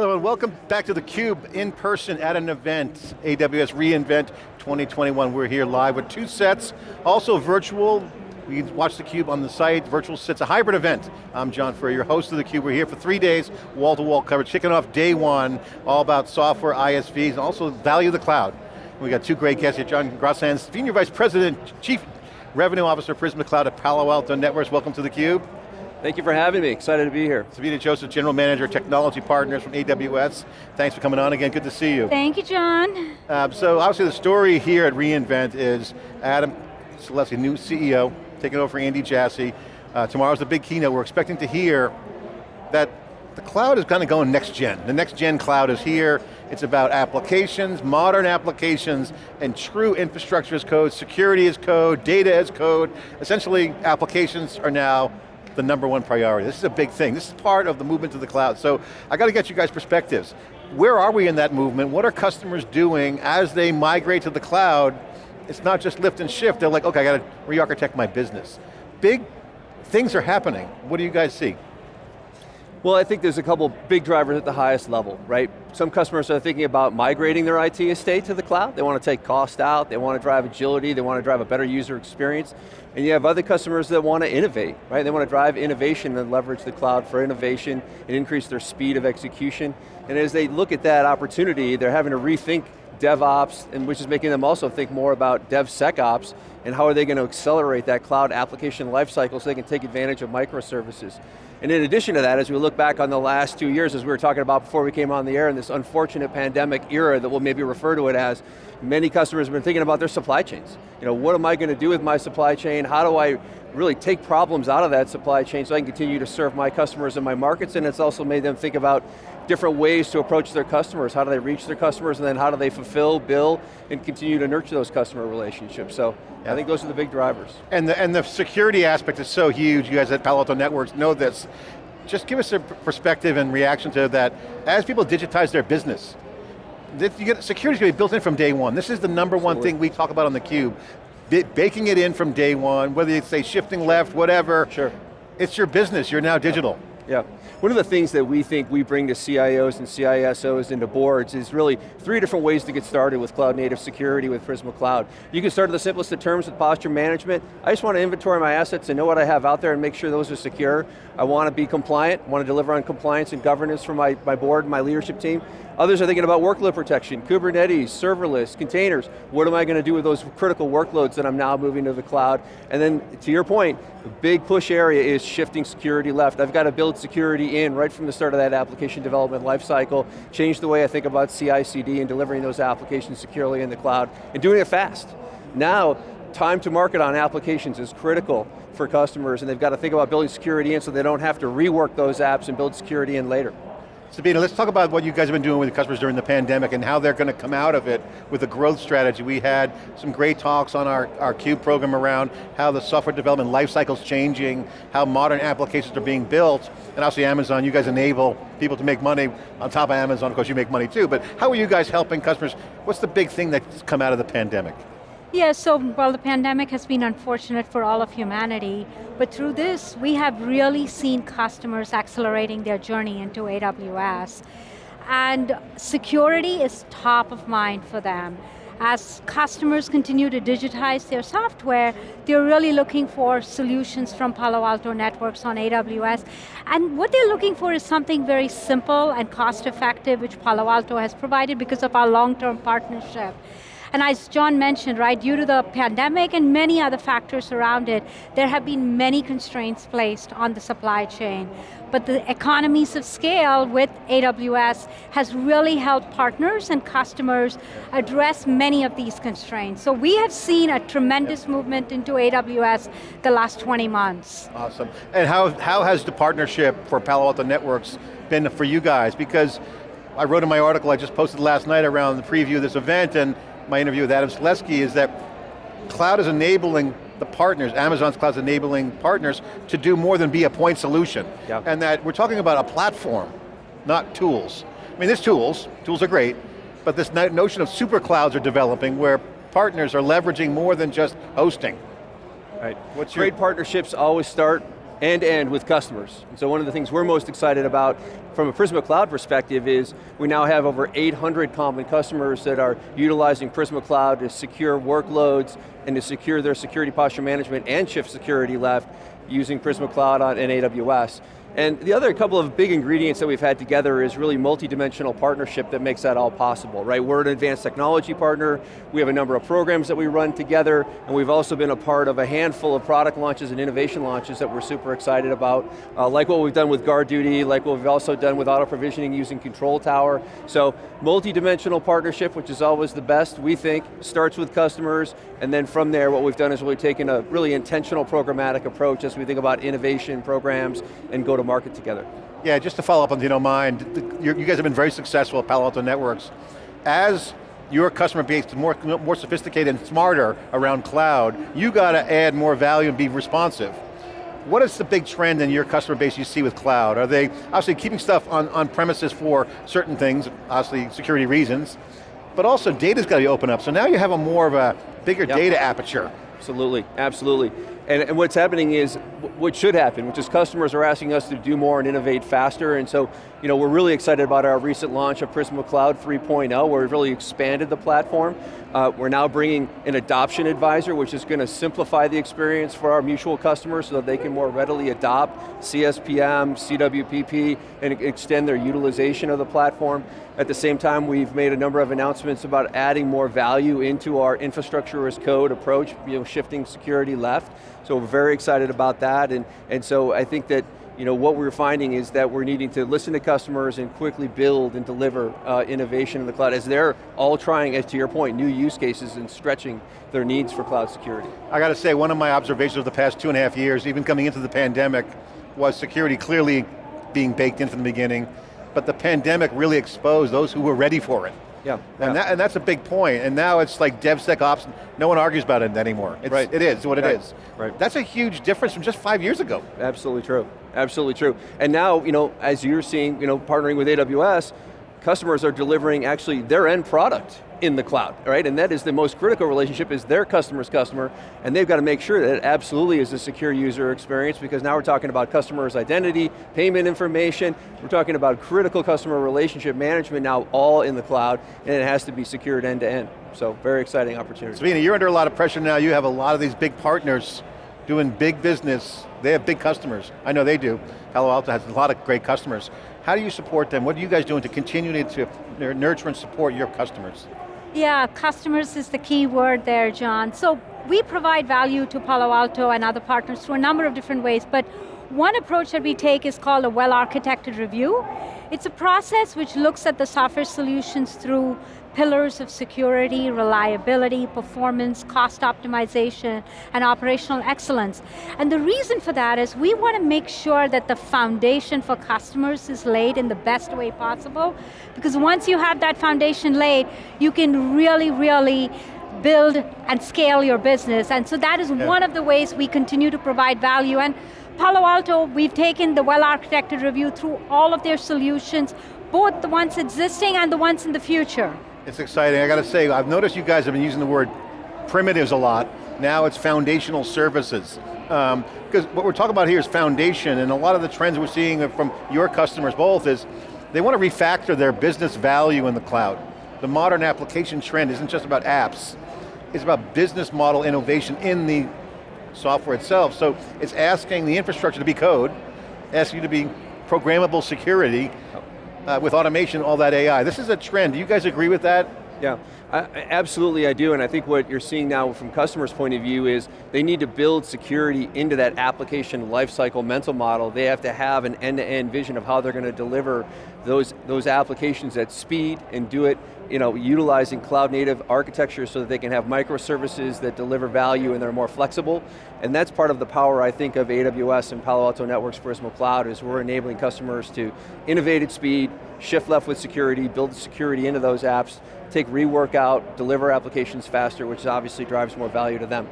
Hello and welcome back to theCUBE, in person at an event, AWS reInvent 2021. We're here live with two sets, also virtual. You can watch theCUBE on the site, virtual sets, a hybrid event. I'm John Furrier, your host of theCUBE. We're here for three days, wall-to-wall -wall coverage, kicking off day one, all about software, ISVs, and also value of the cloud. We got two great guests here, John Grosshans, Senior Vice President, Chief Revenue Officer, Prisma Cloud at Palo Alto Networks. Welcome to theCUBE. Thank you for having me, excited to be here. Sabina Joseph, General Manager, Technology Partners from AWS. Thanks for coming on again, good to see you. Thank you, John. Um, so obviously the story here at reInvent is Adam Selipsky, new CEO, taking over for Andy Jassy. Uh, tomorrow's the big keynote. We're expecting to hear that the cloud is kind of going next gen. The next gen cloud is here. It's about applications, modern applications, and true infrastructure as code, security as code, data as code. Essentially, applications are now the number one priority. This is a big thing. This is part of the movement to the cloud. So I got to get you guys perspectives. Where are we in that movement? What are customers doing as they migrate to the cloud? It's not just lift and shift. They're like, okay, I got to re-architect my business. Big things are happening. What do you guys see? Well, I think there's a couple big drivers at the highest level, right? Some customers are thinking about migrating their IT estate to the cloud. They want to take cost out, they want to drive agility, they want to drive a better user experience. And you have other customers that want to innovate, right? They want to drive innovation and leverage the cloud for innovation and increase their speed of execution. And as they look at that opportunity, they're having to rethink DevOps, and which is making them also think more about DevSecOps, and how are they going to accelerate that cloud application lifecycle so they can take advantage of microservices. And in addition to that, as we look back on the last two years, as we were talking about before we came on the air in this unfortunate pandemic era that we'll maybe refer to it as, many customers have been thinking about their supply chains. You know, what am I going to do with my supply chain? How do I really take problems out of that supply chain so I can continue to serve my customers and my markets, and it's also made them think about different ways to approach their customers. How do they reach their customers, and then how do they fulfill, bill, and continue to nurture those customer relationships. So I think those are the big drivers. And the, and the security aspect is so huge, you guys at Palo Alto Networks know this. Just give us a perspective and reaction to that. As people digitize their business, security is going to be built in from day one. This is the number one Absolutely. thing we talk about on theCUBE. Baking it in from day one, whether you say shifting left, whatever. Sure. It's your business, you're now digital. Yeah. Yeah, one of the things that we think we bring to CIOs and CISOs into boards is really three different ways to get started with cloud native security with Prisma Cloud. You can start at the simplest of terms with posture management. I just want to inventory my assets and know what I have out there and make sure those are secure. I want to be compliant, want to deliver on compliance and governance for my, my board my leadership team. Others are thinking about workload protection, Kubernetes, serverless, containers. What am I going to do with those critical workloads that I'm now moving to the cloud? And then, to your point, the big push area is shifting security left. I've got to build security in right from the start of that application development lifecycle, change the way I think about CI/CD and delivering those applications securely in the cloud, and doing it fast. Now, time to market on applications is critical for customers, and they've got to think about building security in so they don't have to rework those apps and build security in later. Sabina, let's talk about what you guys have been doing with customers during the pandemic and how they're going to come out of it with a growth strategy. We had some great talks on our, our CUBE program around how the software development lifecycle is changing, how modern applications are being built, and obviously Amazon, you guys enable people to make money on top of Amazon, of course you make money too, but how are you guys helping customers? What's the big thing that's come out of the pandemic? Yeah, so while the pandemic has been unfortunate for all of humanity, but through this, we have really seen customers accelerating their journey into AWS. And security is top of mind for them. As customers continue to digitize their software, they're really looking for solutions from Palo Alto Networks on AWS. And what they're looking for is something very simple and cost effective, which Palo Alto has provided because of our long-term partnership. And as John mentioned, right, due to the pandemic and many other factors around it, there have been many constraints placed on the supply chain. But the economies of scale with AWS has really helped partners and customers address many of these constraints. So we have seen a tremendous movement into AWS the last 20 months. Awesome. And how, how has the partnership for Palo Alto Networks been for you guys? Because I wrote in my article I just posted last night around the preview of this event and my interview with Adam Selipsky is that cloud is enabling the partners, Amazon's cloud is enabling partners to do more than be a point solution. Yep. And that we're talking about a platform, not tools. I mean, there's tools, tools are great, but this notion of super clouds are developing where partners are leveraging more than just hosting. Right. What's Great partnerships always start to end with customers. And so one of the things we're most excited about from a Prisma Cloud perspective is we now have over 800 common customers that are utilizing Prisma Cloud to secure workloads and to secure their security posture management and shift security left using Prisma Cloud on, AWS. And the other couple of big ingredients that we've had together is really multi-dimensional partnership that makes that all possible, right? We're an advanced technology partner, we have a number of programs that we run together, and we've also been a part of a handful of product launches and innovation launches that we're super excited about, uh, like what we've done with GuardDuty, like what we've also done with auto provisioning using Control Tower. So, multi-dimensional partnership, which is always the best, we think, starts with customers, and then from there, what we've done is we've taken a really intentional programmatic approach as we think about innovation programs and go to market together. Yeah, just to follow up on, if you don't mind, you guys have been very successful at Palo Alto Networks. As your customer base is more, more sophisticated and smarter around cloud, you got to add more value and be responsive. What is the big trend in your customer base you see with cloud? Are they obviously keeping stuff on, on premises for certain things, obviously security reasons, but also data's got to be open up, so now you have a more of a bigger yep. data aperture. Absolutely, absolutely. And, and, what's happening is, what should happen, which is customers are asking us to do more and innovate faster, and so you know, we're really excited about our recent launch of Prisma Cloud 3.0, where we've really expanded the platform. Uh, we're now bringing an adoption advisor, which is going to simplify the experience for our mutual customers so that they can more readily adopt CSPM, CWPP, and extend their utilization of the platform. At the same time, we've made a number of announcements about adding more value into our infrastructure as code approach, you know, shifting security left. So we're very excited about that, and, and so I think that you know, what we're finding is that we're needing to listen to customers and quickly build and deliver uh, innovation in the cloud as they're all trying, as to your point, new use cases and stretching their needs for cloud security. I got to say, one of my observations of the past two and a half years, even coming into the pandemic, was security clearly being baked in from the beginning, but the pandemic really exposed those who were ready for it. Yeah, and, That, and that's a big point. And now it's like DevSecOps, no one argues about it anymore. It's, right. It is what it right. is. Right. That's a huge difference from just five years ago. Absolutely true, absolutely true. And now, you know, as you're seeing, you know, partnering with AWS, customers are delivering actually their end product in the cloud, right? And that is the most critical relationship is their customer's customer, and they've got to make sure that it absolutely is a secure user experience because now we're talking about customer's identity, payment information, we're talking about critical customer relationship management now all in the cloud, and it has to be secured end to end. So very exciting opportunity. Sabina, you're under a lot of pressure now. You have a lot of these big partners doing big business. They have big customers. I know they do. Palo Alto has a lot of great customers. How do you support them? What are you guys doing to continue to nurture and support your customers? Yeah, customers is the key word there, John. So we provide value to Palo Alto and other partners through a number of different ways, but one approach that we take is called a well-architected review. It's a process which looks at the software solutions through pillars of security, reliability, performance, cost optimization, and operational excellence. And the reason for that is we want to make sure that the foundation for customers is laid in the best way possible, because once you have that foundation laid, you can really, really build and scale your business. And so that is yeah. one of the ways we continue to provide value. And Palo Alto, we've taken the well-architected review through all of their solutions, both the ones existing and the ones in the future. It's exciting, I got to say, I've noticed you guys have been using the word primitives a lot. Now it's foundational services. Because um, what we're talking about here is foundation, and a lot of the trends we're seeing from your customers both is, they want to refactor their business value in the cloud. The modern application trend isn't just about apps, it's about business model innovation in the software itself. So it's asking the infrastructure to be code, asking you to be programmable security, uh, with automation, all that AI. This is a trend, do you guys agree with that? Yeah, I, absolutely I do, and I think what you're seeing now from customers' point of view is they need to build security into that application lifecycle mental model. They have to have an end-to-end -end vision of how they're going to deliver those, those applications at speed and do it you know, utilizing cloud native architecture so that they can have microservices that deliver value and they're more flexible. And that's part of the power, I think, of AWS and Palo Alto Networks Prisma Cloud is we're enabling customers to innovate at speed, shift left with security, build security into those apps, take rework out, deliver applications faster, which obviously drives more value to them.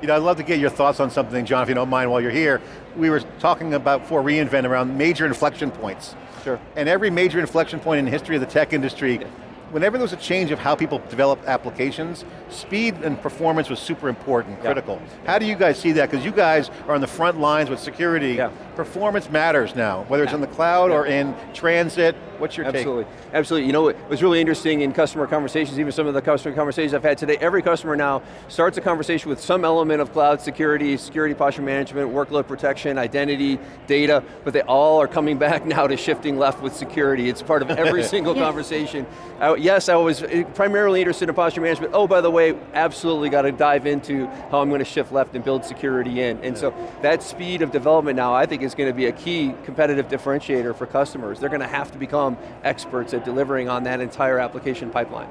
You know, I'd love to get your thoughts on something, John, if you don't mind while you're here. We were talking about for reInvent around major inflection points. Sure. And every major inflection point in the history of the tech industry, yeah whenever there was a change of how people develop applications, speed and performance was super important, Yeah. critical. How do you guys see that? Because you guys are on the front lines with security. Yeah. Performance matters now, whether it's in the cloud or in transit. What's your Absolutely, absolutely. You know, it was really interesting in customer conversations, even some of the customer conversations I've had today, every customer now starts a conversation with some element of cloud security, security posture management, workload protection, identity, data, but they all are coming back now to shifting left with security. It's part of every single Yeah. conversation. Uh, yes, I was primarily interested in posture management. Oh, by the way, absolutely got to dive into how I'm going to shift left and build security in. And so that speed of development now, I think is going to be a key competitive differentiator for customers. They're going to have to become experts at delivering on that entire application pipeline.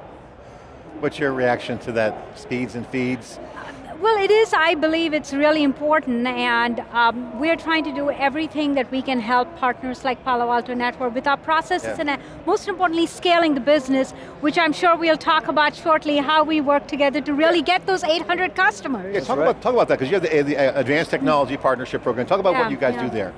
What's your reaction to that, speeds and feeds? Well, it is, I believe it's really important and um, we're trying to do everything that we can help partners like Palo Alto Network with our processes Yeah. and uh, most importantly scaling the business, which I'm sure we'll talk about shortly, how we work together to really get those 800 customers. Yeah, talk, right. about, talk about that, because you have the, the uh, Advanced Technology Partnership Program. Talk about Yeah, what you guys yeah. do there.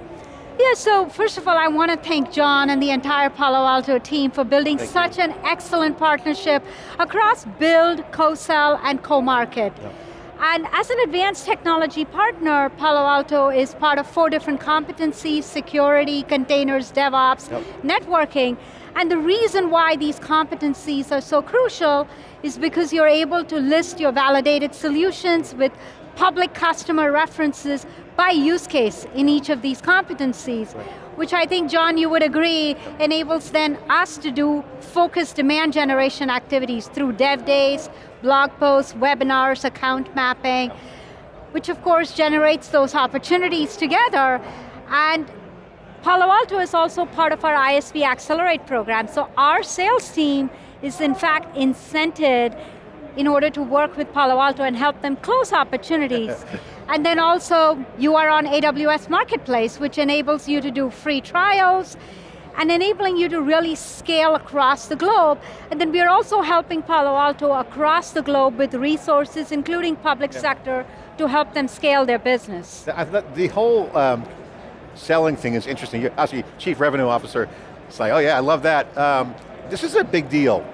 Yeah, so first of all, I want to thank John and the entire Palo Alto team for building Thank such an excellent partnership across build, co-sell, and co-market. And as an advanced technology partner, Palo Alto is part of four different competencies, security, containers, DevOps, Yep. networking. And the reason why these competencies are so crucial is because you're able to list your validated solutions with public customer references by use case in each of these competencies, which I think, John, you would agree, enables then us to do focused demand generation activities through dev days, blog posts, webinars, account mapping, which of course generates those opportunities together. And Palo Alto is also part of our ISV Accelerate program. So our sales team is in fact incented in order to work with Palo Alto and help them close opportunities. and then also you are on AWS Marketplace, which enables you to do free trials and enabling you to really scale across the globe. And then we are also helping Palo Alto across the globe with resources, including public sector, to help them scale their business. The, the whole um, selling thing is interesting. You're actually Chief Revenue Officer. It's like, oh yeah, I love that. Um, this is a big deal.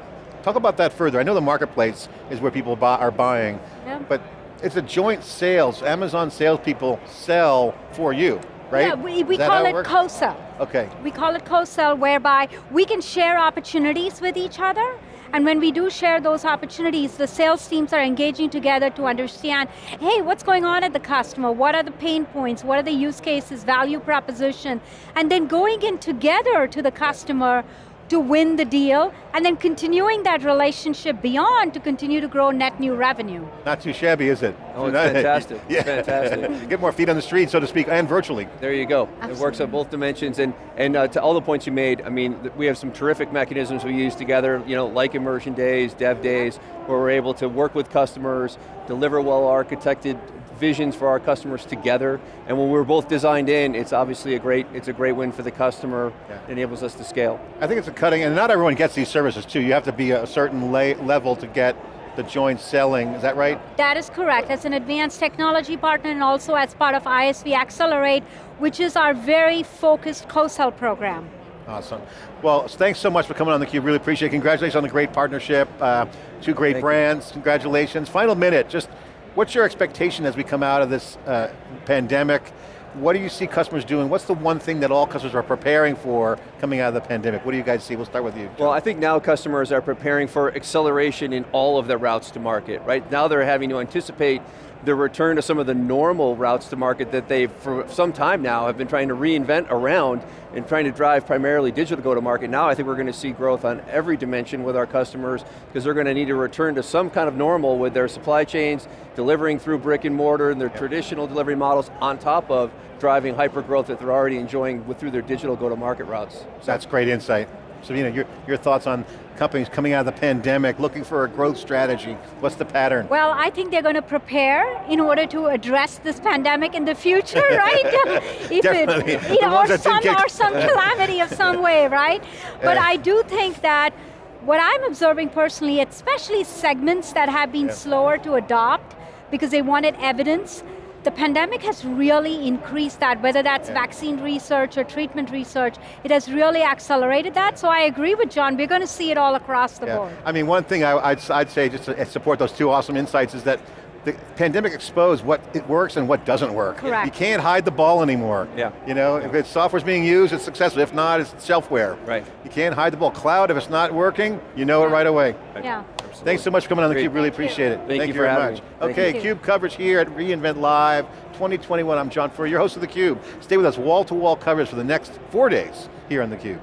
Talk about that further. I know the marketplace is where people buy, are buying, Yeah. but it's a joint sales. Amazon salespeople sell for you, right? Yeah, we, we call how it co-sell. Okay. We call it co-sell whereby we can share opportunities with each other and when we do share those opportunities, the sales teams are engaging together to understand, hey, what's going on at the customer? What are the pain points? What are the use cases, value proposition? And then going in together to the customer to win the deal, and then continuing that relationship beyond to continue to grow net new revenue. Not too shabby, is it? Oh, it's fantastic. It's fantastic. Get more feet on the street, so to speak, and virtually. There you go. It works on both dimensions, and and uh, to all the points you made. I mean, we have some terrific mechanisms we use together. You know, like immersion days, dev days, where we're able to work with customers, deliver well-architected visions for our customers together. And when we're both designed in, it's obviously a great it's a great win for the customer. Yeah. It enables us to scale. I think it's a cutting, and not everyone gets these services too. You have to be a certain level to get the joint selling, is that right? That is correct. As an advanced technology partner and also as part of ISV Accelerate, which is our very focused co-sell program. Awesome. Well, thanks so much for coming on theCUBE, really appreciate it. Congratulations on the great partnership, uh, two great Thank you. brands, congratulations. Final minute, just what's your expectation as we come out of this uh, pandemic? What do you see customers doing? What's the one thing that all customers are preparing for coming out of the pandemic? What do you guys see? We'll start with you. Well, I think now customers are preparing for acceleration in all of their routes to market, right? Now they're having to anticipate the return to some of the normal routes to market that they, for some time now, have been trying to reinvent around and trying to drive primarily digital go-to-market. Now I think we're going to see growth on every dimension with our customers because they're going to need to return to some kind of normal with their supply chains, delivering through brick and mortar and their traditional delivery models on top of driving hyper growth that they're already enjoying with, through their digital go-to-market routes. So- That's great insight. Sabina, your, your thoughts on companies coming out of the pandemic, looking for a growth strategy. What's the pattern? Well, I think they're going to prepare in order to address this pandemic in the future, right? if Definitely. It, The you know, or some, or some calamity of some way, right? But. I do think that what I'm observing personally, especially segments that have been Yeah. slower to adopt because they wanted evidence, the pandemic has really increased that, whether that's Yeah. vaccine research or treatment research, it has really accelerated that, so I agree with John, we're going to see it all across the Yeah. board. I mean, one thing I, I'd, I'd say just to uh, support those two awesome insights is that the pandemic exposed what it works and what doesn't work. Correct. You can't hide the ball anymore. Yeah. You know, if it's software's being used, it's successful. If not, it's shelfware. Right. You can't hide the ball. Cloud, if it's not working, you know it right away. Yeah. Thanks so much for coming on theCUBE, really appreciate it. Thank you for very much. Okay. CUBE coverage here at reInvent Live 2021. I'm John Furrier, your host of theCUBE. Stay with us, wall-to-wall coverage for the next four days here on theCUBE.